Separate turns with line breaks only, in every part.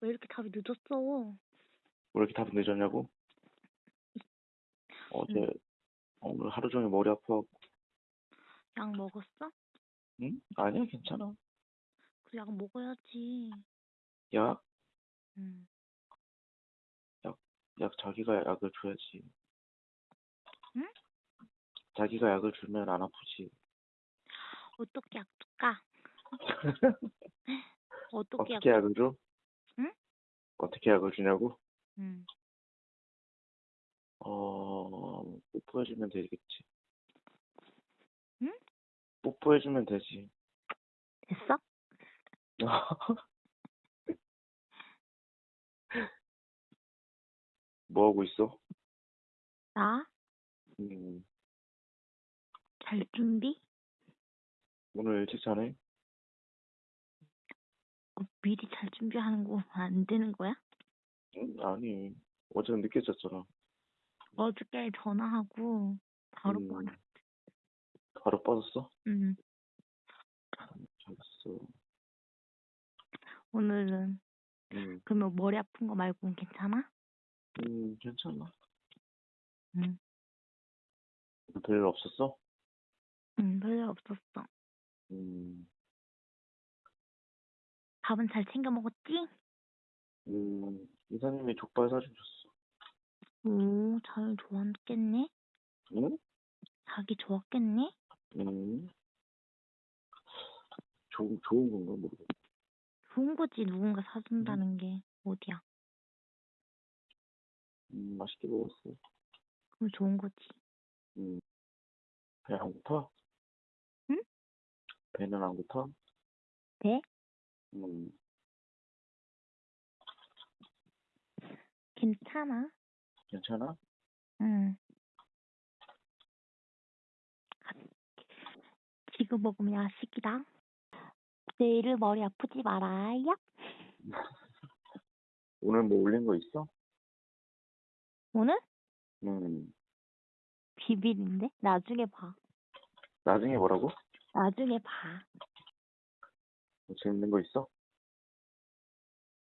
왜 이렇게 답이 늦었어?
왜 이렇게 답이 늦었냐고? 어제
응.
오늘 하루 종일 머리 아파갖고
약 먹었어?
응? 아니야 괜찮아
그 약 먹어야지.
약?
응.
약 자기가 약을 줘야지
응?
자기가 약을 주면 안 아프지
어떻게 약 줄까? 어떻게 약?
어떻게 약을 줘?
응?
어떻게 약을 주냐고?
응.
어 뽀뽀해주면 되겠지
응?
뽀뽀해주면 되지
됐어?
뭐 하고 있어?
나?
음,
잘 준비?
오늘 일찍 자네?
어, 미리 잘 준비하는 거 안 되는 거야?
응? 아니 어제는 늦게 잤잖아
어저께 전화하고 바로
음,
꺼내.
바로 빠졌어?
응.
잘했어
오늘은
음,
그러면 머리 아픈 거 말고는 괜찮아?
음 괜찮아
응.
별일 없었어?
응, 별일 없었어.
음,
밥은 잘 챙겨 먹었지?
음, 이사님이 족발 사준 줬어.
오, 잘 좋았겠네?
응?
자기 좋았겠네?
음, 좋은, 좋은 건가 모르겠어.
좋은 거지, 누군가 사준다는 게. 어디야?
음, 맛있게 먹었어.
그럼 좋은 거지.
음, 배 안 고파?
응?
배는 안 고파?
네?
음,
괜찮아.
괜찮아?
응. 지금 먹으면 야식이다. 내일 머리 아프지 말아요.
오늘 뭐 올린 거 있어?
오늘?
음,
비밀인데? 나중에 봐.
나중에 뭐라고?
나중에 봐.
뭐 재밌는 거 있어?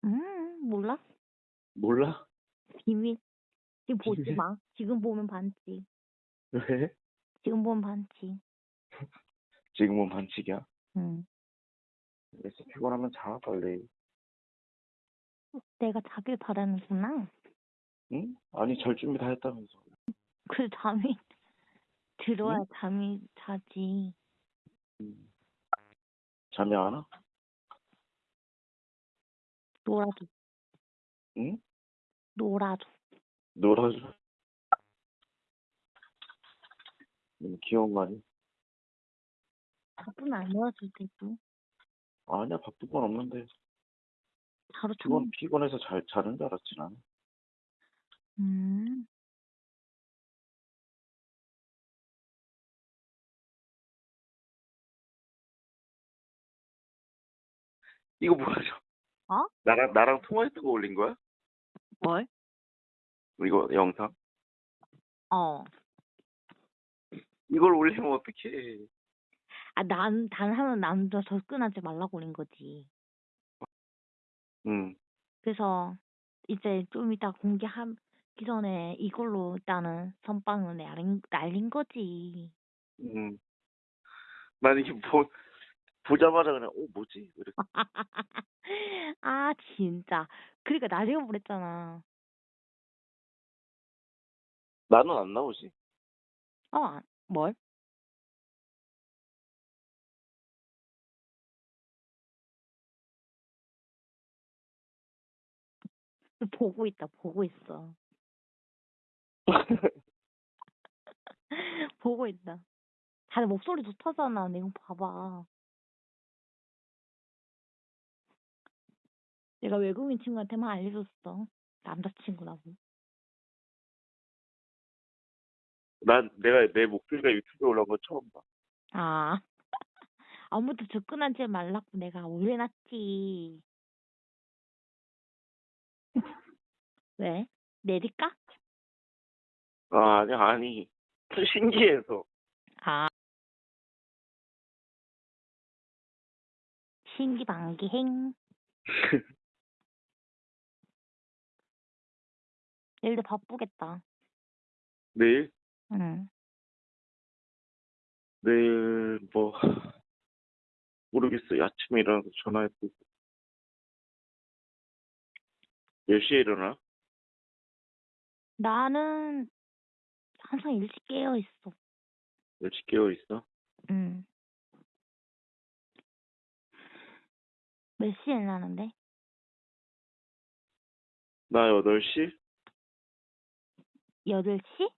음, 몰라?
몰라?
비밀. 지금 보지
비밀?
마. 지금 보면 반지.
왜?
지금 보면 반지.
지금은 반칙이야.
응.
그래서 피곤하면 자, 빨리.
내가 자길 바라는구나.
응? 아니, 잘 준비 다 했다면서.
그 잠이 들어야
응?
잠이 자지.
음. 잠이 안 와?
놀아줘.
응?
놀아줘.
놀아줘. 너무 귀여운 거 아니야?
바쁘면 안 놀아줄 테고.
아니야, 바쁜 건 없는데.
바로
피곤,
참.
피곤해서 잘, 자는 줄 알았지, 나는.
음.
이거 저?
어?
나랑, 나랑 통화했던 거 올린 거야?
뭘?
이거 영상?
어.
이걸 올리면 어떡해.
아, 난, 단 하면 남자 접근하지 말라고 올린 거지.
응.
그래서 이제 좀 이따 공개하기 전에 이걸로 일단은 선빵을 날린, 날린 거지.
응. 난 이게 뭐, 보자마자 그냥, 어, 뭐지? 이렇게.
아, 진짜. 그러니까 나중에 보냈잖아.
나는 안 나오지.
어, 아, 뭘? 보고 있다, 보고 있어. 보고 있다. 다들 목소리 좋다잖아. 내가 봐봐. 내가 외국인 친구한테만 알려줬어. 남자친구라고.
난, 내가, 내 목소리가 유튜브에 올라온 거 처음 봐.
아. 아무도 접근하지 말라고 내가 올려놨지. 왜? 내릴까?
아, 아니, 아니. 신기해서.
아. 신기방기행. 일도 바쁘겠다.
내일?
응.
내일, 뭐, 모르겠어요. 아침에 일어나서 전화해보고. 몇 시에 일어나?
나는 항상 일찍 깨어 있어.
일찍 깨어 있어?
응. 몇 시에 일어나는데?
나 8시?
8시?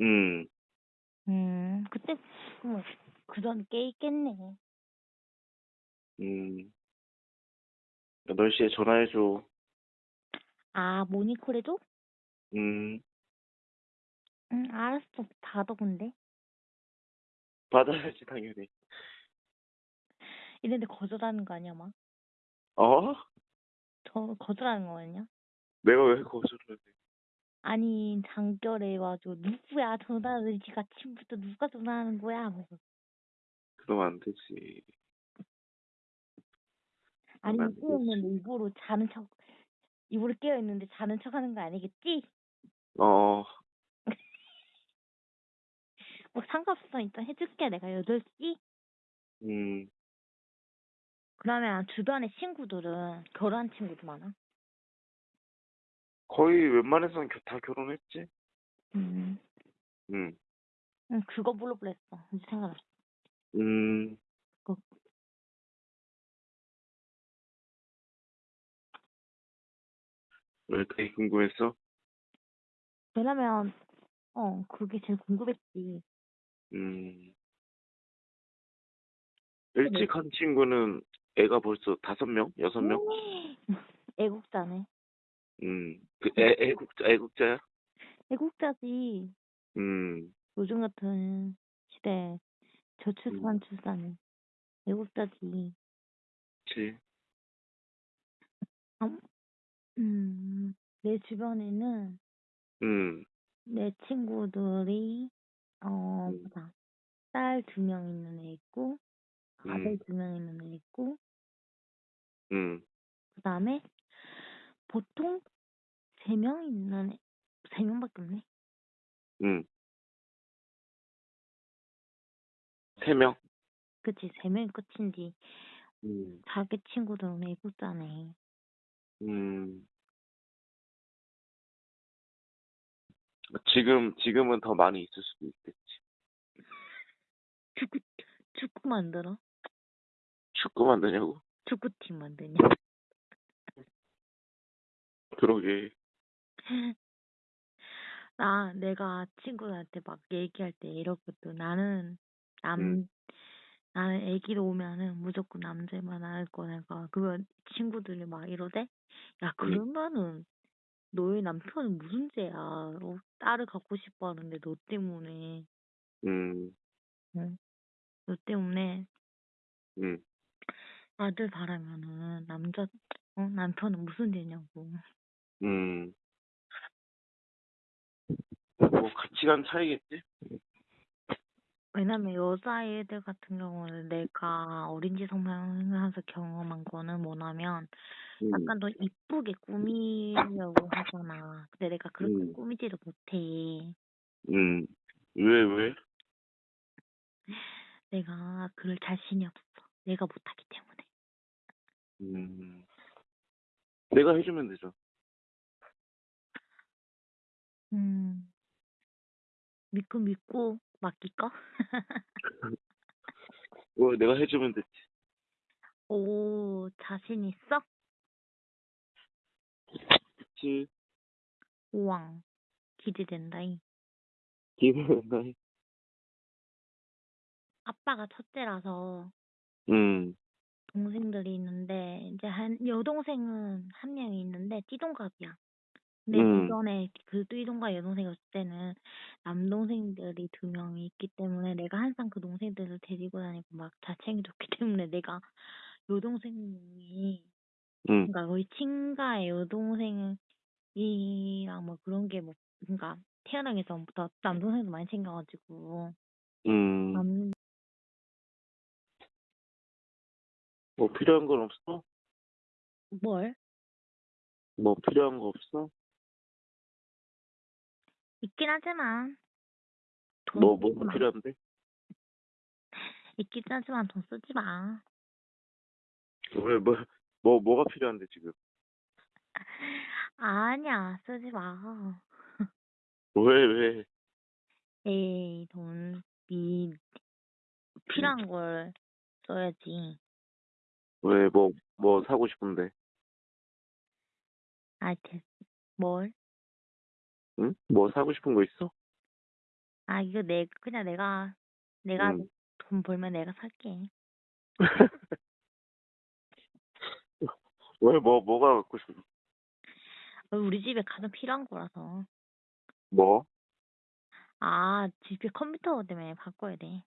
음,
음, 그때, 뭐, 그전 깨 있겠네.
음. 8시에 전화해줘.
아, 모니콜 해줘?
음,
응, 알았어. 받아, 근데.
받아야지, 당연히.
이랬는데 거절하는 거 아니야, 막?
어?
저, 거절하는 거 아니야?
내가 왜 거절을 해?
아니, 장결에 와가지고, 누구야, 전화를 지금 아침부터 누가 전화하는 거야? 하면서.
그러면 안 되지.
아니,
안 되지.
입으로 자는 척, 입으로 깨어있는데 자는 척 하는 거 아니겠지?
어,
뭐 상관없어. 일단 해줄게. 내가 8시?
음,
그러면 주변에 친구들은 결혼한 친구도 많아?
거의 웬만해서는 겨- 다 결혼했지?
음.
음,
응, 그거 물어보려 했어. 이제 생각났어.
음,
그거.
왜 그게 궁금했어?
왜냐면, 어, 그게 제일 궁금했지.
음, 일찍 한 친구는 애가 벌써 다섯 명? 여섯 명?
애국자네.
음, 그 애, 애국자, 애국자야?
애국자지.
음,
요즘 같은 시대에 저출산 출산이 애국자지.
그치.
아, 음, 내 주변에는
음,
내 친구들이 어,
음.
보자. 딸 두 명 있는 애 있고, 아들
음.
두 명 있는 애 있고,
음,
그 다음에 보통 세 명 있는 애, 세 명밖에 없네.
음. 세 명?
그치, 세 명이 끝인지
음,
자기 친구들은 애국자네.
음. 지금, 지금은 더 많이 있을 수도 있겠지.
축구, 축구 만들어?
축구 만드냐고?
축구팀 만드냐?
그러게.
나, 내가 친구들한테 막 얘기할 때 이러거든. 나는, 남,
음.
나는 애기로 오면은 무조건 남자만 할 거니까. 그러면 친구들이 막 이러대? 야, 그러면은, 너의 남편은 무슨 죄야? 어, 딸을 갖고 싶어 하는데 너 때문에.
음,
응? 너 때문에
음.
아들 바라면은 남자, 어? 남편은 무슨 죄냐고.
음. 뭐, 가치관 차이겠지?
왜냐면 여자애들 같은 경우는 내가 어린지 성장하면서 경험한 거는 뭐냐면
음.
약간 더 이쁘게 꾸미려고 하잖아. 근데 내가 그렇게
음.
꾸미지를 못해.
음. 왜, 왜?
내가 그럴 자신이 없어. 내가 못하기 때문에.
음. 내가 해주면 되죠.
믿고 믿고 맡길까?
어, 내가 해주면 됐지.
오, 자신 있어?
그치.
우왕. 기대된다잉.
기대된다.
아빠가 첫째라서
음.
동생들이 있는데 이제 한 여동생은 한 명이 있는데 띠동갑이야. 근데
음.
이전에 그 띠동갑 여동생이 없을 때는 남동생들이 두 명이 있기 때문에 내가 항상 그 동생들을 데리고 다니고 막다 챙겨줬기 때문에 내가 여동생이
음.
그러니까 거의 친가의 여동생이랑 뭐 그런 게뭐 그러니까 태어나기 전부터 남동생도 많이 챙겨가지고
음.
남
뭐 필요한 건 없어?
뭘?
뭐 필요한 거 없어?
있긴 하지만 돈
뭐,
쓰지 마.
필요한데?
있긴 하지만 돈 쓰지 마.
왜, 뭐, 뭐, 뭐가 필요한데, 지금?
아니야, 쓰지 마.
왜, 왜?
에이, 돈, 이, 필요한 걸 써야지.
왜, 뭐, 뭐 사고 싶은데?
아, 됐, 뭘?
응? 뭐 사고 싶은 거 있어?
아, 이거 내, 그냥 내가, 내가
응.
돈 벌면 내가 살게.
왜, 뭐, 뭐가 갖고 싶어?
우리 집에 가장 필요한 거라서.
뭐?
아, 집에 컴퓨터 때문에 바꿔야 돼.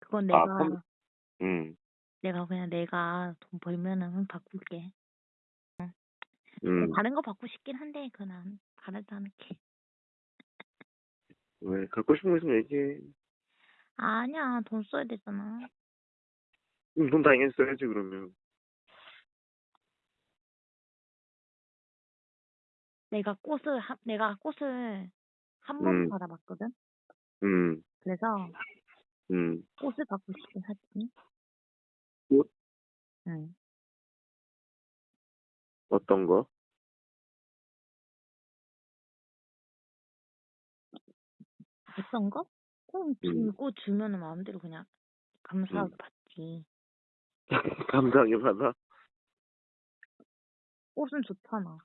그건
아,
내가,
컴- 응,
내가 그냥 내가 돈 벌면은 바꿀게.
응.
다른 거 받고 싶긴 한데, 그난 바라지 않을게.
왜, 갖고 싶은 거 있으면 얘기해.
아니야, 돈 써야 되잖아.
응, 돈 당연히 써야지, 그러면.
내가 꽃을, 한- 내가 꽃을 한 번
음.
받아봤거든?
응,
그래서
응.
꽃을 받고 싶긴 하지.
꽃?
응.
어떤 거?
어떤 거? 꽃
음.
들고 주면은 마음대로 그냥 감사하게
음.
받지.
감사하게 받아?
꽃은 좋잖아.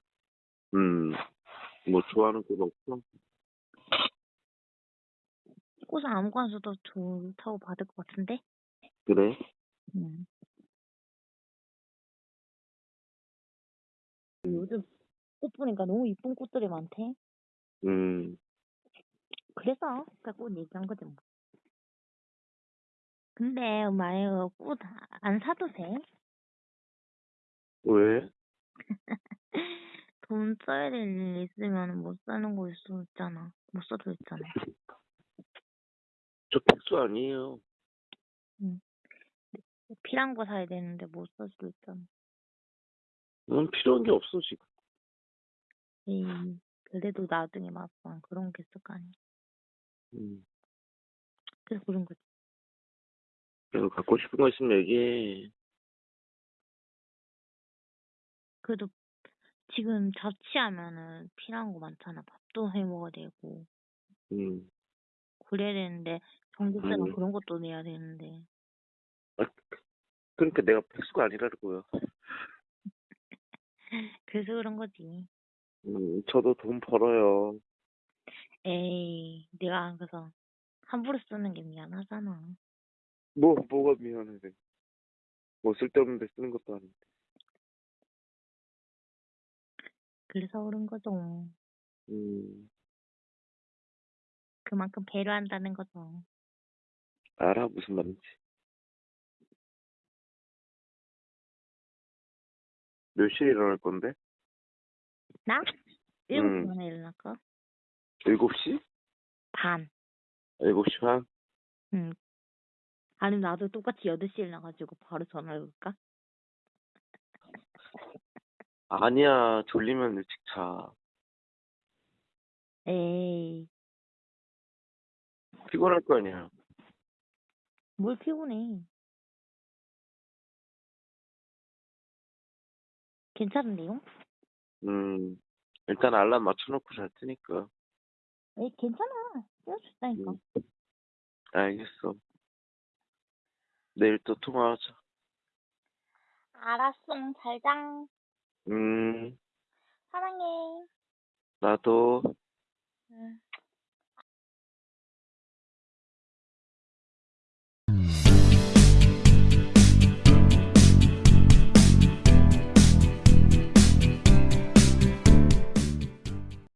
음, 뭐 좋아하는 꽃 없어?
꽃은 아무거나 줘도 좋다고 받을 것 같은데?
그래?
응. 요즘 꽃 보니까 너무 이쁜 꽃들이 많대.
음,
그래서 그꽃 얘기한 거지 뭐. 근데 만약에 꽃안 사도 돼?
왜?
돈 써야 될 일 있으면 못 사는 거 있어 있잖아. 못 써도 있잖아.
저 백수 아니에요.
필요한 거 사야 되는데 못 살 수도 있잖아.
넌 필요한 게 없어, 지금.
에이, 그래도 나중에 막상 그런 게 있을 거 아니야.
음,
그래서 그런 거지.
그래도 갖고 싶은 거 있으면 얘기해.
그래도 지금 자취하면은 필요한 거 많잖아. 밥도 해 먹어야 되고.
음,
그래야 되는데, 전기세나
음.
그런 것도 내야 되는데.
그러니까 내가 백수가 아니라고요.
그래서 그런 거지.
음, 저도 돈 벌어요.
에이, 내가 그래서 함부로 쓰는 게 미안하잖아.
뭐, 뭐가 미안해. 뭐 쓸데없는 데 쓰는 것도 아닌데.
그래서 그런 거죠.
음,
그만큼 배려한다는 거죠.
알아, 무슨 말인지. 몇 시에 일어날 건데?
나? 일곱
음.
시 반에 일어날까?
7시?
반.
7시 반?
응. 아니면 나도 똑같이 8시에 일어나가지고 바로 전화를 걸까?
아니야, 졸리면 일찍 자.
에이,
피곤할 거 아니야.
뭘 피곤해. 괜찮은데요?
음, 일단 알람 맞춰놓고 잘 테니까.
에이, 괜찮아. 띄워줬다니까. 응.
음. 알겠어. 내일 또 통화하자.
알았어. 잘자.
음,
사랑해.
나도.
응.